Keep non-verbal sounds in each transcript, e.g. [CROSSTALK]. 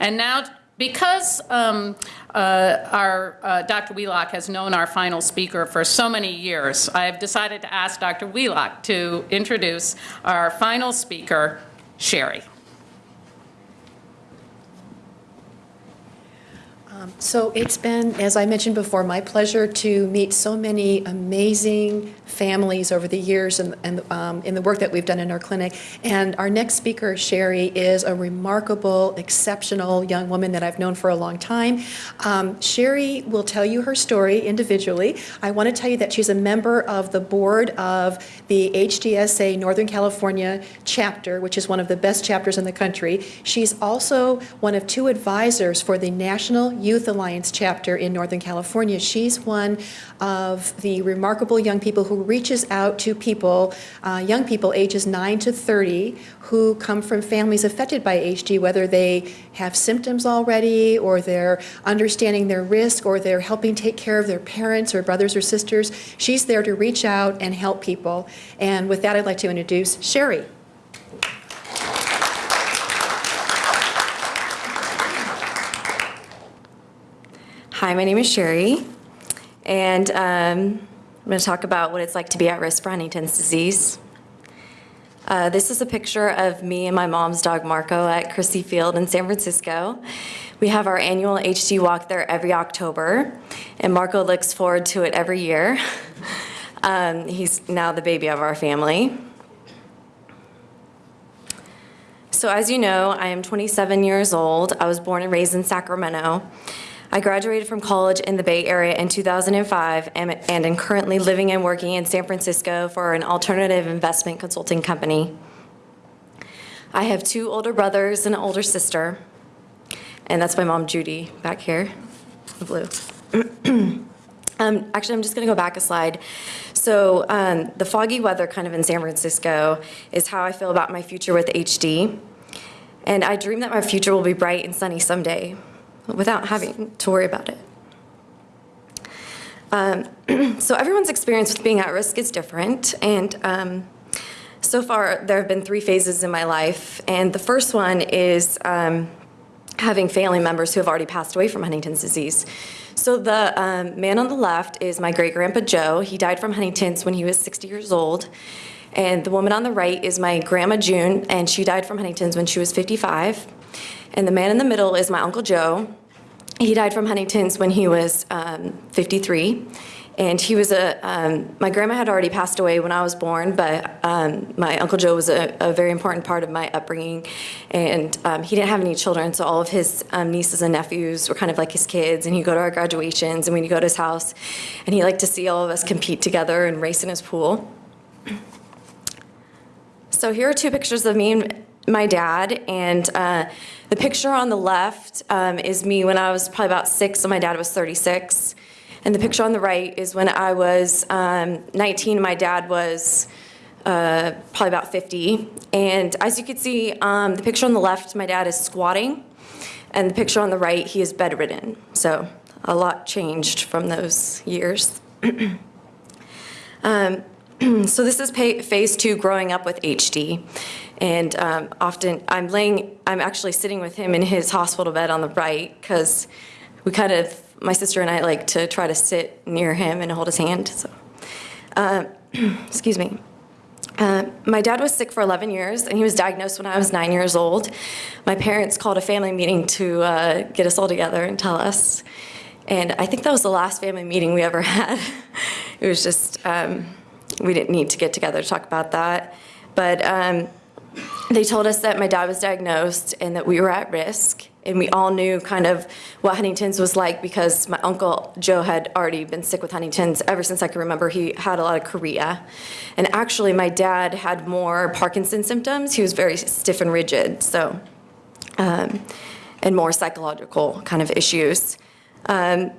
And now, because um, uh, our uh, Dr. Wheelock has known our final speaker for so many years, I've decided to ask Dr. Wheelock to introduce our final speaker, Sherry. So it's been, as I mentioned before, my pleasure to meet so many amazing families over the years and, and um, in the work that we've done in our clinic. And our next speaker, Sherry, is a remarkable, exceptional young woman that I've known for a long time. Um, Sherry will tell you her story individually. I want to tell you that she's a member of the board of the HDSA Northern California chapter, which is one of the best chapters in the country. She's also one of two advisors for the National Youth Alliance chapter in Northern California. She's one of the remarkable young people who reaches out to people, uh, young people ages 9 to 30, who come from families affected by HD, whether they have symptoms already, or they're understanding their risk, or they're helping take care of their parents or brothers or sisters. She's there to reach out and help people. And with that, I'd like to introduce Sherry. Hi, my name is Sherry, and um, I'm going to talk about what it's like to be at risk for Huntington's disease. Uh, this is a picture of me and my mom's dog Marco at Crissy Field in San Francisco. We have our annual HD walk there every October, and Marco looks forward to it every year. [LAUGHS] Um, he's now the baby of our family. So as you know, I am 27 years old. I was born and raised in Sacramento. I graduated from college in the Bay Area in 2005 and, and am currently living and working in San Francisco for an alternative investment consulting company. I have two older brothers and an older sister, and that's my mom, Judy, back here, blue. [CLEARS THROAT] um, actually, I'm just gonna go back a slide. So um, the foggy weather kind of in San Francisco is how I feel about my future with HD. And I dream that my future will be bright and sunny someday without having to worry about it. Um, [CLEARS THROAT] so everyone's experience with being at risk is different. And um, so far, there have been three phases in my life. And the first one is um, having family members who have already passed away from Huntington's disease. So the um, man on the left is my great-grandpa Joe. He died from Huntington's when he was 60 years old. And the woman on the right is my grandma June, and she died from Huntington's when she was 55. And the man in the middle is my Uncle Joe. He died from Huntington's when he was um, 53. And he was a, um, my grandma had already passed away when I was born, but um, my Uncle Joe was a, a, very important part of my upbringing. And um, he didn't have any children, so all of his um, nieces and nephews were kind of like his kids. And he'd go to our graduations, and we'd go to his house, and he liked to see all of us compete together and race in his pool. So here are two pictures of me my dad, and uh, the picture on the left um, is me when I was probably about six, and my dad was 36. And the picture on the right is when I was um, 19, my dad was uh, probably about 50. And as you can see, um, the picture on the left, my dad is squatting, and the picture on the right, he is bedridden. So a lot changed from those years. [CLEARS THROAT] um, [CLEARS THROAT] so this is phase two, growing up with HD. And um, often I'm laying, I'm actually sitting with him in his hospital bed on the right because we kind of, my sister and I like to try to sit near him and hold his hand. So, uh, [CLEARS THROAT] excuse me. Uh, my dad was sick for 11 years, and he was diagnosed when I was nine years old. My parents called a family meeting to uh, get us all together and tell us. And I think that was the last family meeting we ever [LAUGHS] had. it was just, um, we didn't need to get together to talk about that. But um, they told us that my dad was diagnosed and that we were at risk. And we all knew kind of what Huntington's was like because my uncle Joe had already been sick with Huntington's ever since I can remember. He had a lot of chorea. And actually, my dad had more Parkinson's symptoms. He was very stiff and rigid, so, um, and more psychological kind of issues. Um,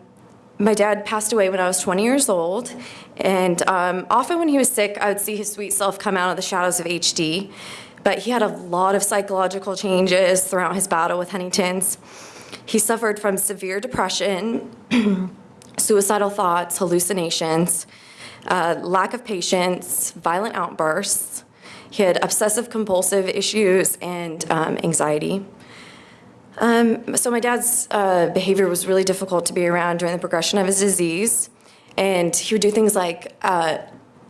my dad passed away when I was 20 years old, and um, often when he was sick, I would see his sweet self come out of the shadows of HD. But he had a lot of psychological changes throughout his battle with Huntington's. He suffered from severe depression, [CLEARS THROAT] suicidal thoughts, hallucinations, uh, lack of patience, violent outbursts. He had obsessive compulsive issues and um, anxiety. So my dad's uh, behavior was really difficult to be around during the progression of his disease. And he would do things like uh,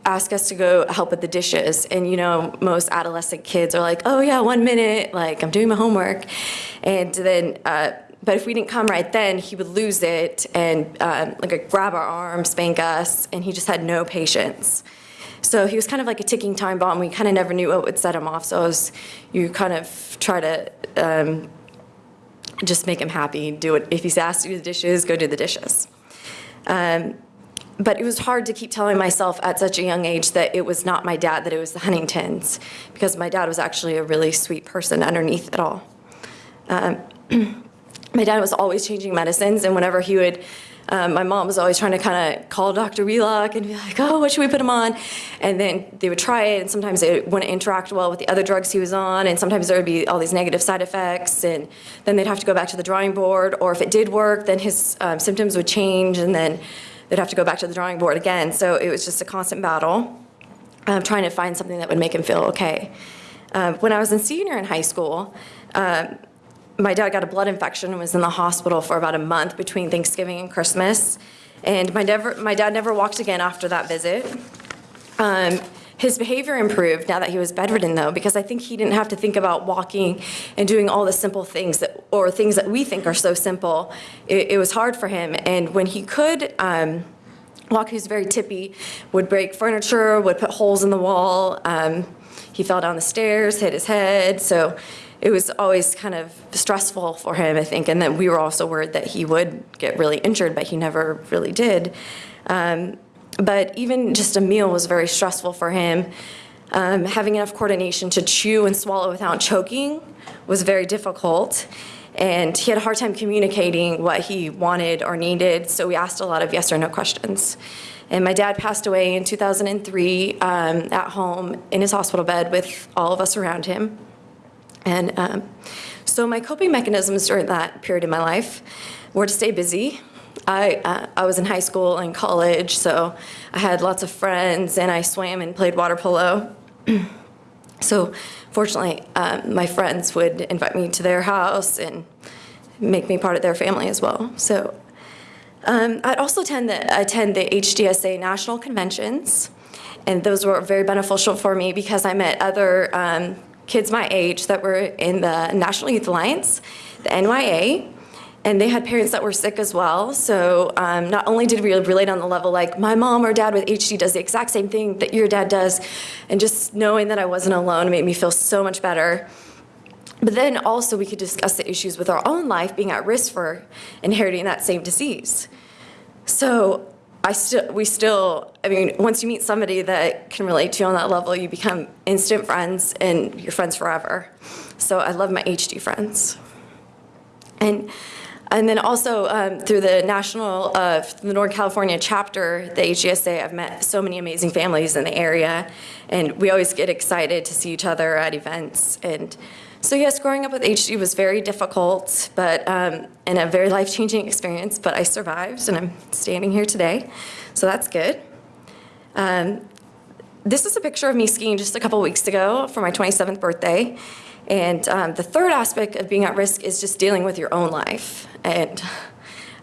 ask us to go help with the dishes. And you know, most adolescent kids are like, oh yeah, one minute, like I'm doing my homework. And then, uh, but if we didn't come right then, he would lose it and um, like grab our arm, spank us, and he just had no patience. So he was kind of like a ticking time bomb. We kind of never knew what would set him off. So was, you kind of try to um, just make him happy. Do it if he's asked to do the dishes, go do the dishes. Um, but it was hard to keep telling myself at such a young age that it was not my dad, that it was the Huntingtons, because my dad was actually a really sweet person underneath it all. Um, [CLEARS THROAT] my dad was always changing medicines, and whenever he would, um, my mom was always trying to kind of call Dr. Wheelock and be like, oh, what should we put him on? And then they would try it, and sometimes it wouldn't interact well with the other drugs he was on, and sometimes there would be all these negative side effects, and then they'd have to go back to the drawing board, or if it did work, then his um, symptoms would change, and then they'd have to go back to the drawing board again. So it was just a constant battle, um, trying to find something that would make him feel okay. Um, when I was a senior in high school, um, my dad got a blood infection and was in the hospital for about a month between Thanksgiving and Christmas. And my, never, my dad never walked again after that visit. Um, his behavior improved now that he was bedridden, though, because I think he didn't have to think about walking and doing all the simple things that, or things that we think are so simple. It, it was hard for him, and when he could um, walk, he was very tippy, would break furniture, would put holes in the wall. Um, he fell down the stairs, hit his head, so it was always kind of stressful for him, I think, and then we were also worried that he would get really injured, but he never really did. Um, but even just a meal was very stressful for him. Um, having enough coordination to chew and swallow without choking was very difficult. And he had a hard time communicating what he wanted or needed, so we asked a lot of yes or no questions. And my dad passed away in 2003 um, at home in his hospital bed with all of us around him. And um, so my coping mechanisms during that period in my life were to stay busy. I, uh, I was in high school and college, so I had lots of friends, and I swam and played water polo. [CLEARS THROAT] so fortunately, um, my friends would invite me to their house and make me part of their family as well. So um, I'd also tend to attend the HDSA national conventions, and those were very beneficial for me because I met other um, kids my age that were in the National Youth Alliance, the NYA, and they had parents that were sick as well. So um, not only did we relate on the level like my mom or dad with HD does the exact same thing that your dad does, and just knowing that I wasn't alone made me feel so much better. But then also we could discuss the issues with our own life being at risk for inheriting that same disease. So I still, we still, I mean, once you meet somebody that can relate to you on that level, you become instant friends and you're friends forever. So I love my HD friends. And and then also um, through the national, uh, the Northern California chapter, the HDSA, I've met so many amazing families in the area, and we always get excited to see each other at events. And so yes, growing up with HD was very difficult, but um, and a very life-changing experience. But I survived, and I'm standing here today, so that's good. Um, this is a picture of me skiing just a couple weeks ago for my 27th birthday. And um, the third aspect of being at risk is just dealing with your own life. And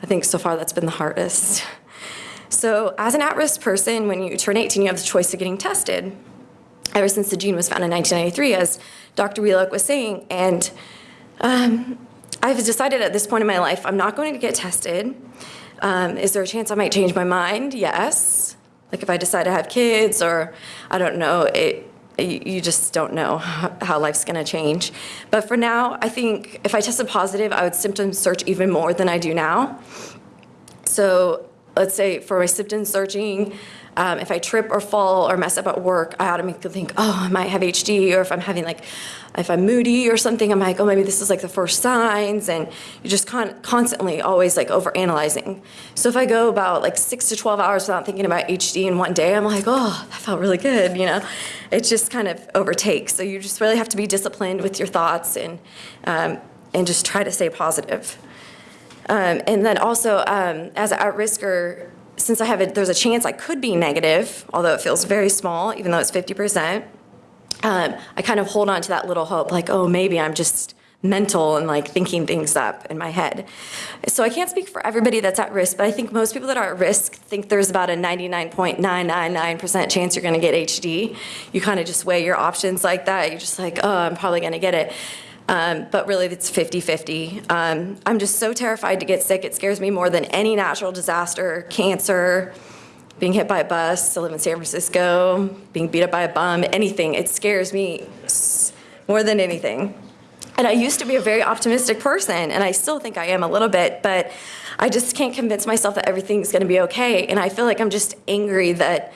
I think so far that's been the hardest. So as an at-risk person, when you turn 18, you have the choice of getting tested. Ever since the gene was found in 1993, as Dr. Wheelock was saying. And um, I've decided at this point in my life, I'm not going to get tested. Um, is there a chance I might change my mind? Yes. Like if I decide to have kids or I don't know, it, you just don't know [LAUGHS] how life's going to change. But for now, I think if I tested positive, I would symptom search even more than I do now. So let's say for my symptom searching, um, if I trip or fall or mess up at work, I automatically think, oh, I might have HD, or if I'm having like, if I'm moody or something, I'm like, oh, maybe this is like the first signs, and you're just con constantly always like over analyzing. So if I go about like six to 12 hours without thinking about HD in one day, I'm like, oh, that felt really good, you know? It just kind of overtakes. So you just really have to be disciplined with your thoughts and, um, and just try to stay positive. Um, and then also, um, as an at-risker, since I have a, there's a chance I could be negative, although it feels very small, even though it's 50%, um, I kind of hold on to that little hope, like, oh, maybe I'm just mental and like thinking things up in my head. So I can't speak for everybody that's at risk, but I think most people that are at risk think there's about a 99.999% chance you're gonna get HD. You kind of just weigh your options like that. You're just like, oh, I'm probably gonna get it. Um, but really, it's 50-50. Um, I'm just so terrified to get sick. It scares me more than any natural disaster, cancer, being hit by a bus, I live in San Francisco, being beat up by a bum, anything. It scares me more than anything. And I used to be a very optimistic person, and I still think I am a little bit, but I just can't convince myself that everything's gonna be okay. And I feel like I'm just angry that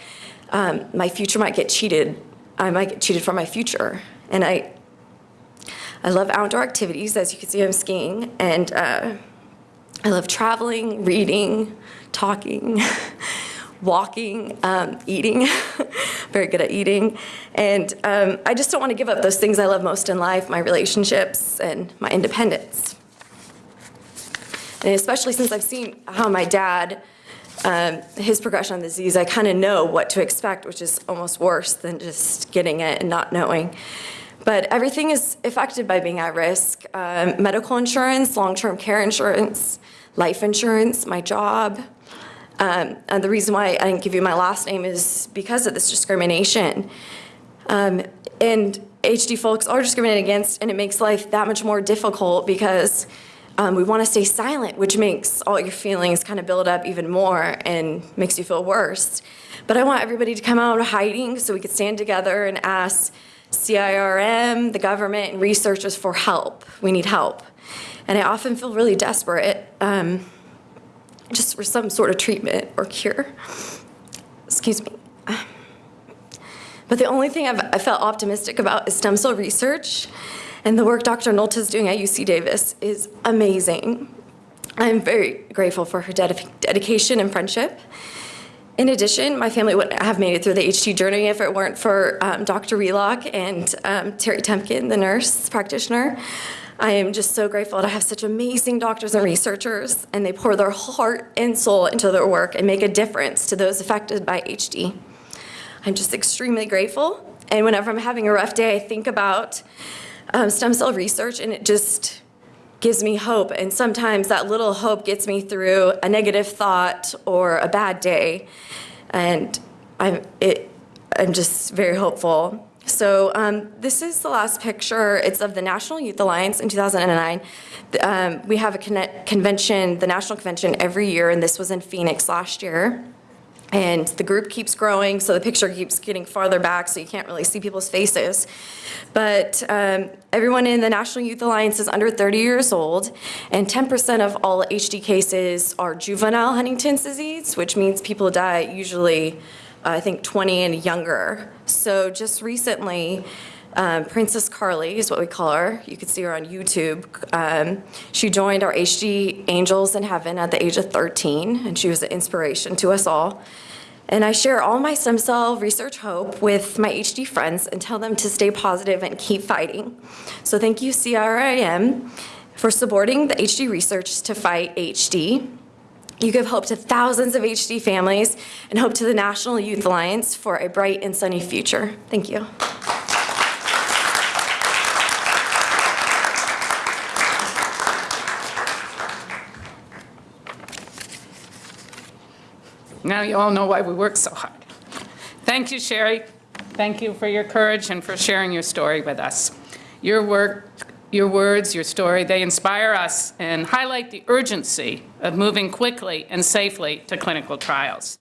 um, my future might get cheated. I might get cheated for my future. And I, I love outdoor activities. As you can see, I'm skiing, and uh, I love traveling, reading, talking, [LAUGHS] walking, um, eating. [LAUGHS] Very good at eating. And um, I just don't want to give up those things I love most in life my relationships and my independence. And especially since I've seen how my dad, um, his progression on the disease, I kind of know what to expect, which is almost worse than just getting it and not knowing. But everything is affected by being at risk. Um, medical insurance, long-term care insurance, life insurance, my job. Um, and the reason why I didn't give you my last name is because of this discrimination. Um, and HD folks are discriminated against, and it makes life that much more difficult because um, we want to stay silent, which makes all your feelings kind of build up even more and makes you feel worse. But I want everybody to come out of hiding so we could stand together and ask CIRM, the government, and researchers for help. We need help. And I often feel really desperate um, just for some sort of treatment or cure. Excuse me. But the only thing I've, I felt optimistic about is stem cell research. And the work Dr. Nolta is doing at UC Davis is amazing. I'm very grateful for her dedi- dedication and friendship. In addition, my family wouldn't have made it through the HD journey if it weren't for um, Dr. Wheelock and um, Terry Tempkin, the nurse practitioner. I am just so grateful to have such amazing doctors and researchers, and they pour their heart and soul into their work and make a difference to those affected by HD. I'm just extremely grateful, and whenever I'm having a rough day, I think about um, stem cell research, and it just gives me hope. And sometimes that little hope gets me through a negative thought or a bad day. And I'm, it, I'm just very hopeful. So um, this is the last picture. It's of the National Youth Alliance in 2009. Um, we have a convention, the national convention, every year, and this was in Phoenix last year. And the group keeps growing, so the picture keeps getting farther back, so you can't really see people's faces. But um, everyone in the National Youth Alliance is under 30 years old, and 10% of all HD cases are juvenile Huntington's disease, which means people die usually, uh, I think, 20 and younger. So just recently, um, Princess Carly is what we call her. You can see her on YouTube. Um, she joined our HD Angels in Heaven at the age of 13, and she was an inspiration to us all. And I share all my stem cell research hope with my HD friends and tell them to stay positive and keep fighting. So thank you, CIRM, for supporting the HD research to fight HD. You give hope to thousands of HD families and hope to the National Youth Alliance for a bright and sunny future. Thank you. Now you all know why we work so hard. Thank you, Sherry. Thank you for your courage and for sharing your story with us. Your work, your words, your story, they inspire us and highlight the urgency of moving quickly and safely to clinical trials.